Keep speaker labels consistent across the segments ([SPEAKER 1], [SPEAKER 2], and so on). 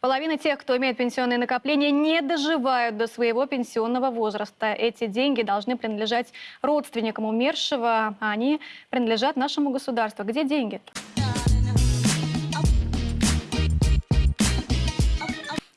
[SPEAKER 1] Половина тех, кто имеет пенсионные накопления, не доживают до своего пенсионного возраста. Эти деньги должны принадлежать родственникам умершего, а они принадлежат нашему государству. Где деньги?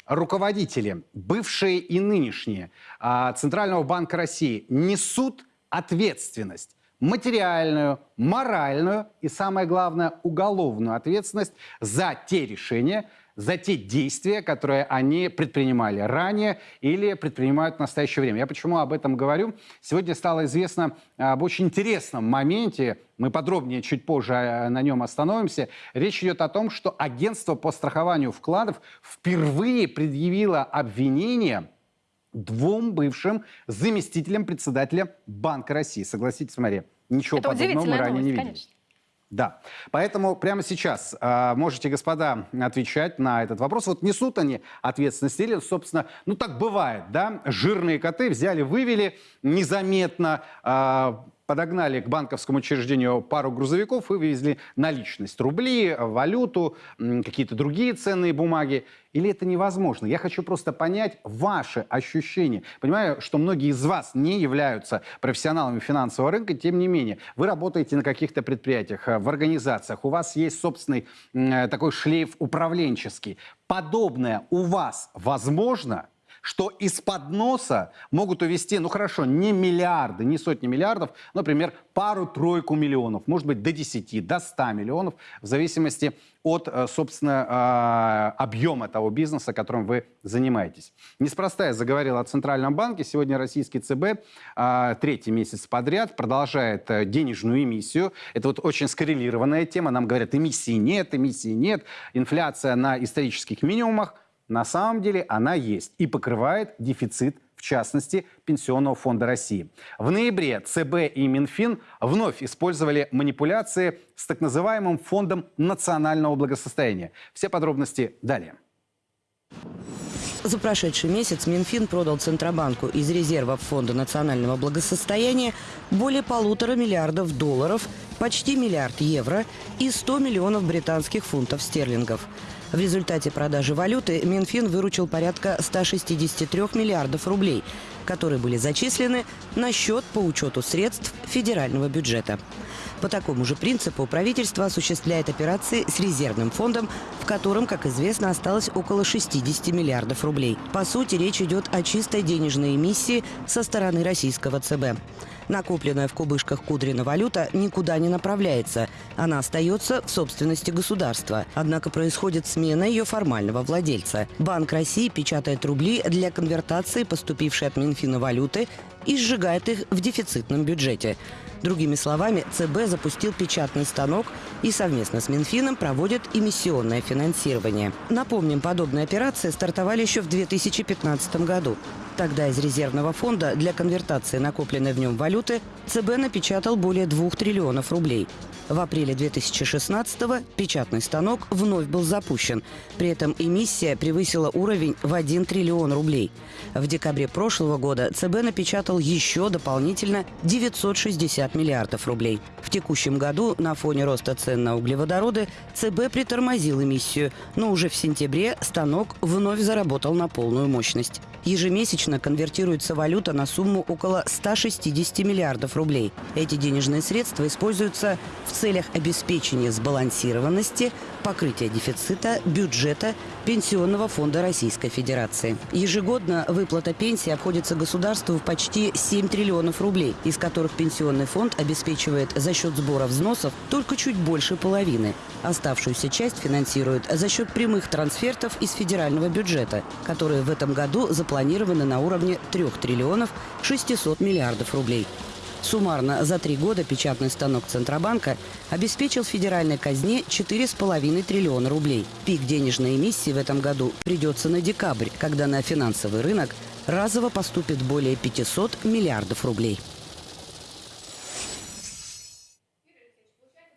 [SPEAKER 2] руководители, бывшие и нынешние а, Центрального банка России несут ответственность материальную, моральную и, самое главное, уголовную ответственность за те решения, за те действия, которые они предпринимали ранее или предпринимают в настоящее время. Я почему об этом говорю? Сегодня стало известно об очень интересном моменте, мы подробнее чуть позже э, на нем остановимся. Речь идет о том, что агентство по страхованию вкладов впервые предъявило обвинение двум бывшим заместителям председателя Банка России. Согласитесь, Мария, ничего
[SPEAKER 1] Это
[SPEAKER 2] подобного мы ранее
[SPEAKER 1] новость,
[SPEAKER 2] не видели.
[SPEAKER 1] конечно.
[SPEAKER 2] Да, поэтому прямо сейчас э, можете, господа, отвечать на этот вопрос. Вот несут они ответственность или, собственно, ну так бывает, да, жирные коты взяли, вывели незаметно, э, подогнали к банковскому учреждению пару грузовиков и вывезли наличность, рубли, валюту, какие-то другие ценные бумаги. Или это невозможно? Я хочу просто понять ваши ощущения. Понимаю, что многие из вас не являются профессионалами финансового рынка, тем не менее, вы работаете на каких-то предприятиях, в организациях, у вас есть собственный такой шлейф управленческий. Подобное у вас возможно? Что из-под носа могут увести, ну хорошо, не миллиарды, не сотни миллиардов, например, пару-тройку миллионов, может быть, до 10, до 100 миллионов, в зависимости от, э, собственно, а, объема того бизнеса, которым вы занимаетесь. Неспроста я заговорил о Центральном банке. Сегодня российский ЦБ а, третий месяц подряд продолжает э, денежную эмиссию. Это вот очень скоррелированная тема. Нам говорят, эмиссии нет, эмиссии нет. Инфляция на исторических минимумах. На самом деле она есть и покрывает дефицит в частности, Пенсионного фонда России. В ноябре ЦБ и Минфин вновь использовали манипуляции с так называемым Фондом национального благосостояния. Все подробности далее.
[SPEAKER 3] За прошедший месяц Минфин продал Центробанку из резервов Фонда национального благосостояния более полутора миллиардов долларов, почти миллиард евро и 100 миллионов британских фунтов стерлингов. В результате продажи валюты Минфин выручил порядка 163 миллиардов рублей, которые были зачислены на счет по учету средств федерального бюджета. По такому же принципу правительство осуществляет операции с резервным фондом, в котором, как известно, осталось около 60 миллиардов рублей. По сути, речь идет о чистой денежной эмиссии со стороны российского ЦБ. Накопленная в кубышках Кудрина валюта никуда не направляется. Она остается в собственности государства. Однако происходит смена ее формального владельца. Банк России печатает рубли для конвертации поступившей от Минфина валюты и сжигает их в дефицитном бюджете. Другими словами, ЦБ запустил печатный станок и совместно с Минфином проводит эмиссионное финансирование. Напомним, подобные операции стартовали еще в 2015 году. Тогда из резервного фонда для конвертации накопленной в нем валюты ЦБ напечатал более 2 триллионов рублей. В апреле 2016-го печатный станок вновь был запущен. При этом эмиссия превысила уровень в 1 триллион рублей. В декабре прошлого года ЦБ напечатал еще дополнительно 960 миллиардов рублей. В текущем году на фоне роста цен на углеводороды ЦБ притормозил эмиссию, но уже в сентябре станок вновь заработал на полную мощность. Ежемесячно конвертируется валюта на сумму около 160 миллиардов рублей. Эти денежные средства используются в целях обеспечения сбалансированности, покрытия дефицита бюджета Пенсионного фонда Российской Федерации. Ежегодно выплата пенсии обходится государству в почти 7 триллионов рублей, из которых Пенсионный фонд обеспечивает за счет сбора взносов только чуть больше половины. Оставшуюся часть финансирует за счет прямых трансфертов из федерального бюджета, которые в этом году запланированы на уровне 3 триллионов 600 миллиардов рублей. Суммарно за три года печатный станок Центробанка обеспечил федеральной казне 4,5 триллиона рублей. Пик денежной эмиссии в этом году придется на декабрь, когда на финансовый рынок разово поступит более 500 миллиардов рублей.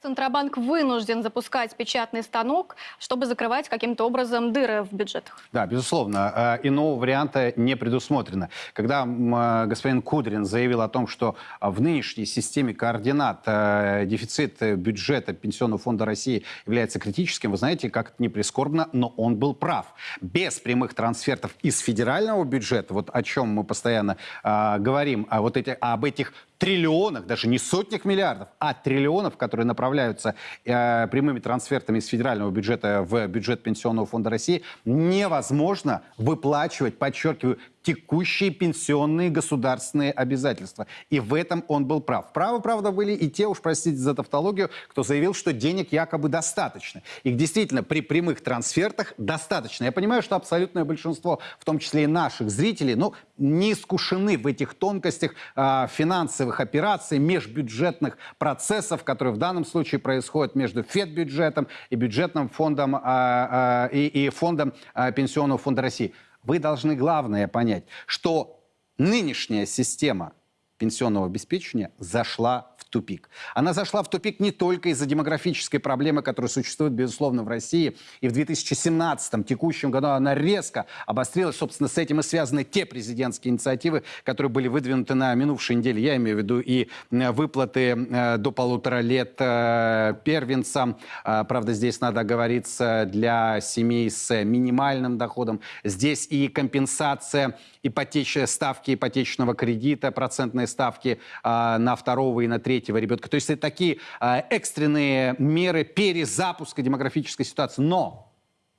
[SPEAKER 1] Центробанк вынужден запускать печатный станок, чтобы закрывать каким-то образом дыры в бюджетах.
[SPEAKER 2] Да, безусловно. Э, Иного варианта не предусмотрено. Когда э, господин Кудрин заявил о том, что в нынешней системе координат э, дефицит бюджета Пенсионного фонда России является критическим, вы знаете, как это не прискорбно, но он был прав. Без прямых трансфертов из федерального бюджета, вот о чем мы постоянно говорим, а вот эти, об этих триллионах, даже не сотнях миллиардов, а триллионов, которые направляются э, прямыми трансфертами из федерального бюджета в бюджет Пенсионного фонда России, невозможно выплачивать, подчеркиваю, текущие пенсионные государственные обязательства. И в этом он был прав. Правы, правда, были и те, уж простите за тавтологию, кто заявил, что денег якобы достаточно. Их действительно при прямых трансфертах достаточно. Я понимаю, что абсолютное большинство, в том числе и наших зрителей, ну, не искушены в этих тонкостях э, финансовых операций, межбюджетных процессов, которые в данном случае происходят между Федбюджетом и бюджетным фондом э, э, и, и фондом э, Пенсионного фонда России. Вы должны главное понять, что нынешняя система пенсионного обеспечения зашла тупик. Она зашла в тупик не только из-за демографической проблемы, которая существует, безусловно, в России. И в 2017 текущем году она резко обострилась. Собственно, с этим и связаны те президентские инициативы, которые были выдвинуты на минувшей неделе. Я имею в виду и э, выплаты э, до полутора лет э, первенцам. Правда, здесь надо оговориться для семей с минимальным доходом. Здесь и компенсация ипотечной ставки ипотечного кредита, процентные ставки на второго и на третьего ребенка. То есть это такие а, экстренные меры перезапуска демографической ситуации. Но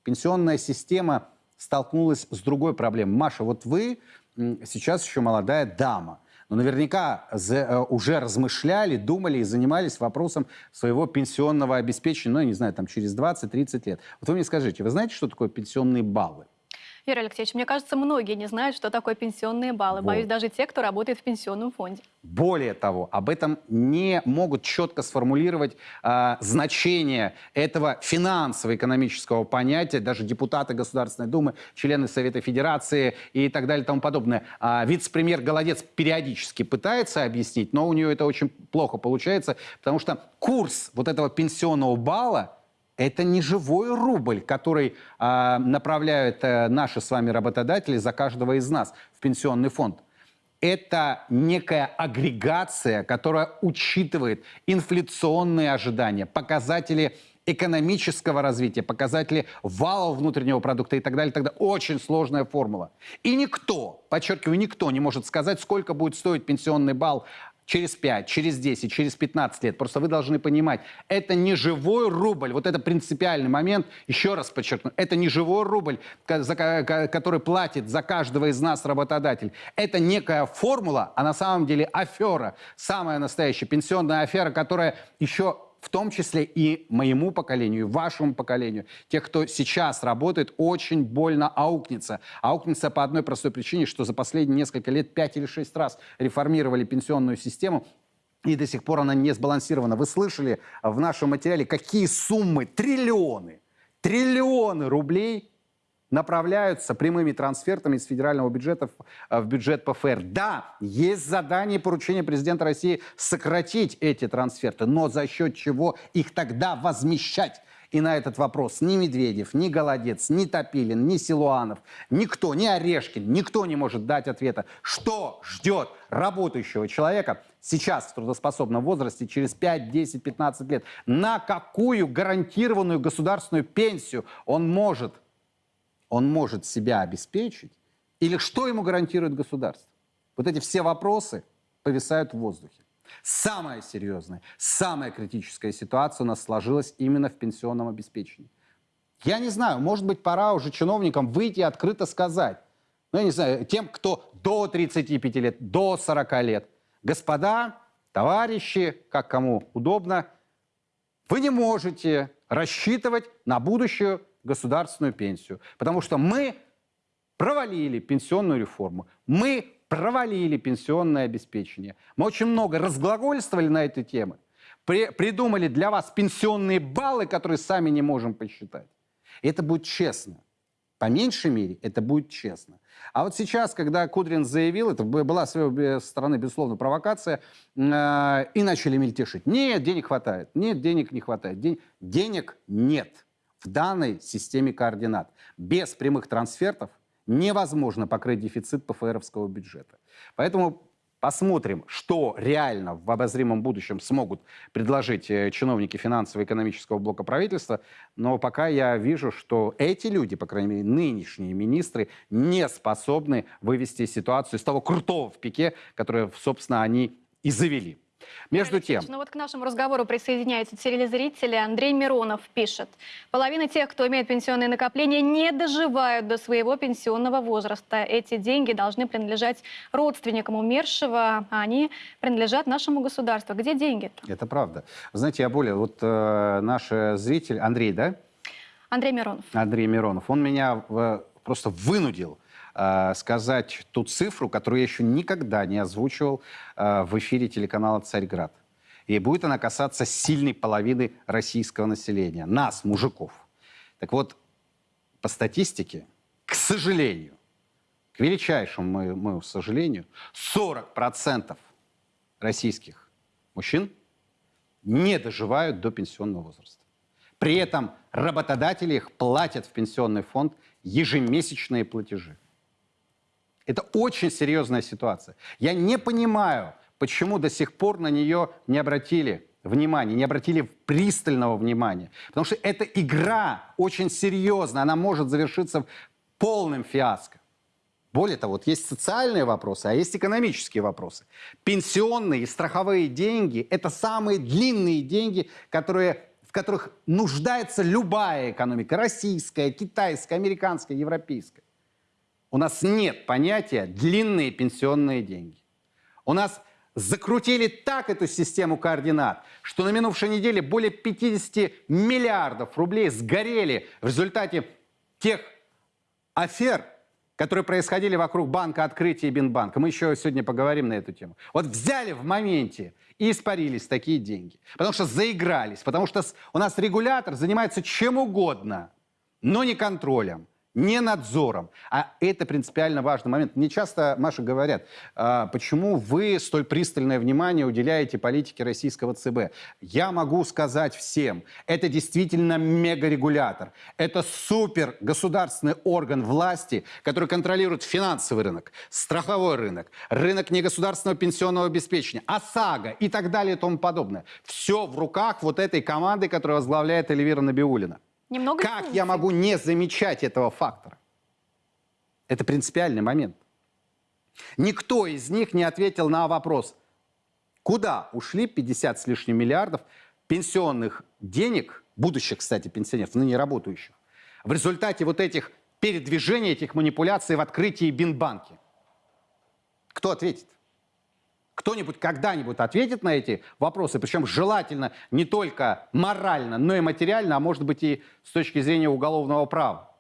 [SPEAKER 2] пенсионная система столкнулась с другой проблемой. Маша, вот вы сейчас еще молодая дама. Но наверняка э, уже размышляли, думали и занимались вопросом своего пенсионного обеспечения, ну, я не знаю, там через 20-30 лет. Вот вы мне скажите, вы знаете, что такое пенсионные баллы?
[SPEAKER 1] Юрий Алексеевич, мне кажется, многие не знают, что такое пенсионные баллы.
[SPEAKER 2] Вот.
[SPEAKER 1] Боюсь, даже те, кто работает в пенсионном фонде.
[SPEAKER 2] Более того, об этом не могут четко сформулировать а, значение этого финансово-экономического понятия, даже депутаты Государственной Думы, члены Совета Федерации и так далее и тому подобное. А, вице-премьер Голодец периодически пытается объяснить, но у нее это очень плохо получается, потому что курс вот этого пенсионного балла это не живой рубль, который а, направляют э, наши с вами работодатели за каждого из нас в пенсионный фонд. Это некая агрегация, которая учитывает инфляционные ожидания, показатели экономического развития, показатели валового внутреннего продукта и так далее, далее. Очень сложная формула. И никто, подчеркиваю, никто не может сказать, сколько будет стоить пенсионный балл через 5, через 10, через 15 лет. Просто вы должны понимать, это не живой рубль. Вот это принципиальный момент. Еще раз подчеркну, это не живой рубль, который платит за каждого из нас работодатель. Это некая формула, а на самом деле афера. Самая настоящая пенсионная афера, которая еще в том числе и моему поколению, вашему поколению, тех, кто сейчас работает, очень больно аукнется. Аукнется по одной простой причине, что за последние несколько лет 5 или 6 раз реформировали пенсионную систему, и до сих пор она не сбалансирована. Вы слышали в нашем материале, какие суммы, триллионы, триллионы рублей направляются прямыми трансфертами из федерального бюджета в, э, бюджет ПФР. Да, есть задание и поручение президента России сократить эти трансферты, но за счет чего их тогда возмещать? И на этот вопрос ни Медведев, ни Голодец, ни Топилин, ни Силуанов, никто, ни Орешкин, никто не может дать ответа, что ждет работающего человека сейчас в трудоспособном возрасте через 5, 10, 15 лет. На какую гарантированную государственную пенсию он может он может себя обеспечить, или что ему гарантирует государство? Вот эти все вопросы повисают в воздухе. Самая серьезная, самая критическая ситуация у нас сложилась именно в пенсионном обеспечении. Я не знаю, может быть, пора уже чиновникам выйти и открыто сказать, ну, я не знаю, тем, кто до 35 лет, до 40 лет, господа, товарищи, как кому удобно, вы не можете рассчитывать на будущую государственную пенсию, потому что мы провалили пенсионную реформу, мы провалили пенсионное обеспечение. Мы очень много разглагольствовали на эти темы, при- придумали для вас пенсионные баллы, которые сами не можем посчитать. Это будет честно. По меньшей мере, это будет честно. А вот сейчас, когда Кудрин заявил, это была с его стороны, безусловно, провокация, э, и начали мельтешить. Нет, денег хватает. Нет, денег не хватает. Ден- денег нет в данной системе координат. Без прямых трансфертов невозможно покрыть дефицит ПФРовского бюджета. Поэтому посмотрим, что реально в обозримом будущем смогут предложить э, чиновники финансово-экономического блока правительства. Но пока я вижу, что эти люди, по крайней мере, нынешние министры, не способны вывести ситуацию из того крутого в пике, которое, собственно, они и завели. Между
[SPEAKER 1] Алексеевич,
[SPEAKER 2] тем,
[SPEAKER 1] Ну вот к нашему разговору присоединяются телезрители. Андрей Миронов пишет. Половина тех, кто имеет пенсионные накопления, не доживают до своего пенсионного возраста. Эти деньги должны принадлежать родственникам умершего, а они принадлежат нашему государству. Где деньги-то?
[SPEAKER 2] это правда. Знаете, я более... Вот э, наш э, зритель, Андрей, да?
[SPEAKER 1] Андрей Миронов.
[SPEAKER 2] Андрей Миронов, он меня э, просто вынудил э, сказать ту цифру, которую я еще никогда не озвучивал э, в эфире телеканала «Царьград». И будет она касаться сильной половины российского населения, нас, мужиков. Так вот, по статистике, к сожалению, к величайшему моему, моему сожалению, 40% российских мужчин не доживают до пенсионного возраста. При этом работодатели их платят в пенсионный фонд ежемесячные платежи. Это очень серьезная ситуация. Я не понимаю, почему до сих пор на нее не обратили внимания, не обратили пристального внимания. Потому что эта игра очень серьезная, она может завершиться полным фиаско. Более того, вот есть социальные вопросы, а есть экономические вопросы. Пенсионные и страховые деньги – это самые длинные деньги, которые, в которых нуждается любая экономика – российская, китайская, американская, европейская. У нас нет понятия «длинные пенсионные деньги». У нас закрутили так эту систему координат, что на минувшей неделе более 50 миллиардов рублей сгорели в результате тех афер, которые происходили вокруг банка открытия и Бинбанка. Мы еще сегодня поговорим на эту тему. Вот взяли в моменте и испарились такие деньги. Потому что заигрались, потому что у нас регулятор занимается чем угодно, но не контролем, не надзором. А это принципиально важный момент. Мне часто, Маша, говорят, «А почему вы столь пристальное внимание уделяете политике российского ЦБ. Я могу сказать всем, это действительно мегарегулятор. Это супер государственный орган власти, который контролирует финансовый рынок, страховой рынок, рынок негосударственного пенсионного обеспечения, ОСАГО и так далее и тому подобное. Все в руках вот этой команды, которую возглавляет Эльвира Набиулина.
[SPEAKER 1] Немного
[SPEAKER 2] Как я могу не замечать этого фактора? Это принципиальный момент. Никто из них не ответил на вопрос, куда ушли 50 с лишним миллиардов пенсионных денег, будущих, кстати, пенсионеров, ныне работающих, в результате вот этих передвижений, этих манипуляций в открытии Бинбанки. Кто ответит? Кто-нибудь когда-нибудь ответит на эти вопросы, причем желательно не только морально, но и материально, а может быть и с точки зрения уголовного права.